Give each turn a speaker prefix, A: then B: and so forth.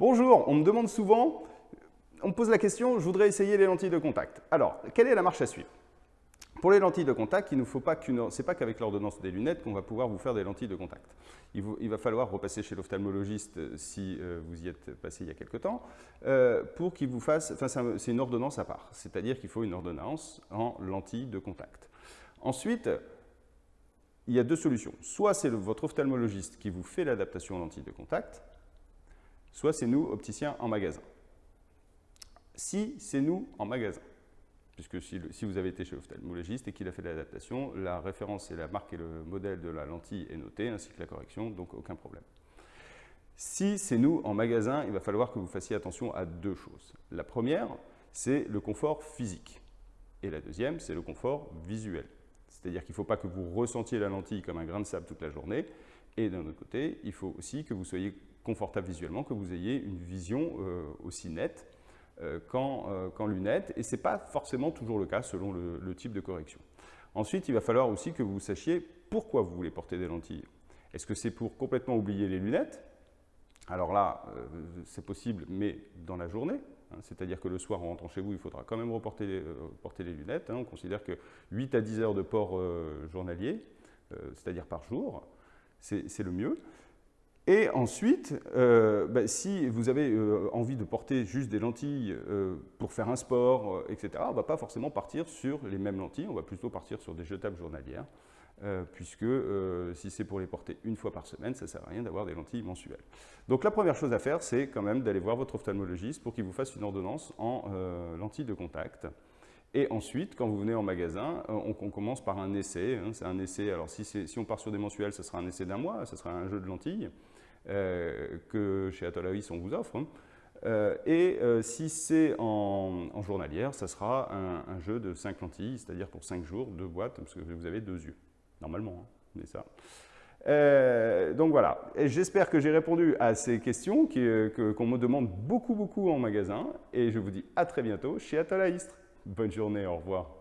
A: Bonjour, on me demande souvent, on me pose la question, je voudrais essayer les lentilles de contact. Alors, quelle est la marche à suivre? Pour les lentilles de contact, il ne faut pas qu'une, c'est pas qu'avec l'ordonnance des lunettes qu'on va pouvoir vous faire des lentilles de contact. Il, va falloir repasser chez l'ophtalmologiste euh, si euh, vous y êtes passé il y a quelque temps, euh, pour qu'il vous fasse, enfin c'est une ordonnance à part, c'est-à-dire qu'il faut une ordonnance en lentilles de contact. Ensuite, il y a deux solutions. Soit c'est votre ophtalmologiste qui vous fait l'adaptation en lentilles de contact, soit c'est nous, opticiens, en magasin. Si c'est nous en magasin, puisque si, vous avez été chez l'ophtalmologiste et qu'il a fait l'adaptation, la référence et la marque et le modèle de la lentille est notée, ainsi que la correction, donc aucun problème. Si c'est nous en magasin, il va falloir que vous fassiez attention à deux choses. La première, c'est le confort physique. Et la deuxième, c'est le confort visuel. C'est-à-dire qu'il ne faut pas que vous ressentiez la lentille comme un grain de sable toute la journée. Et d'un autre côté, il faut aussi que vous soyez confortable visuellement, que vous ayez une vision euh, aussi nette euh, euh, qu'en lunettes. Et ce n'est pas forcément toujours le cas selon le, type de correction. Ensuite, il va falloir aussi que vous sachiez pourquoi vous voulez porter des lentilles. Est-ce que c'est pour complètement oublier les lunettes? Alors là, c'est possible, mais dans la journée. Hein, c'est-à-dire que le soir, en rentrant chez vous, il faudra quand même reporter porter les lunettes. Hein. On considère que 8 à 10 heures de port journalier, c'est-à-dire par jour, c'est le mieux. Et ensuite, euh, bah, si vous avez euh, envie de porter juste des lentilles euh, pour faire un sport, etc., on ne va pas forcément partir sur les mêmes lentilles, on va plutôt partir sur des jetables journalières, puisque si c'est pour les porter une fois par semaine, ça ne sert à rien d'avoir des lentilles mensuelles. Donc la première chose à faire, c'est quand même d'aller voir votre ophtalmologiste pour qu'il vous fasse une ordonnance en lentilles de contact. Et ensuite, quand vous venez en magasin, on, commence par un essai. Hein. c'est un essai, alors si, on part sur des mensuels, ce sera un essai d'un mois, ce sera un jeu de lentilles. Euh, que chez Atolavis on vous offre. Hein. Euh, et euh, si c'est en, journalière, ça sera un, jeu de 5 lentilles, c'est-à-dire pour 5 jours, deux boîtes, parce que vous avez deux yeux, normalement, hein, ça. donc voilà, j'espère que j'ai répondu à ces questions qu'on me demande beaucoup beaucoup en magasin et je vous dis à très bientôt chez Atolaïstre. Bonne journée, au revoir.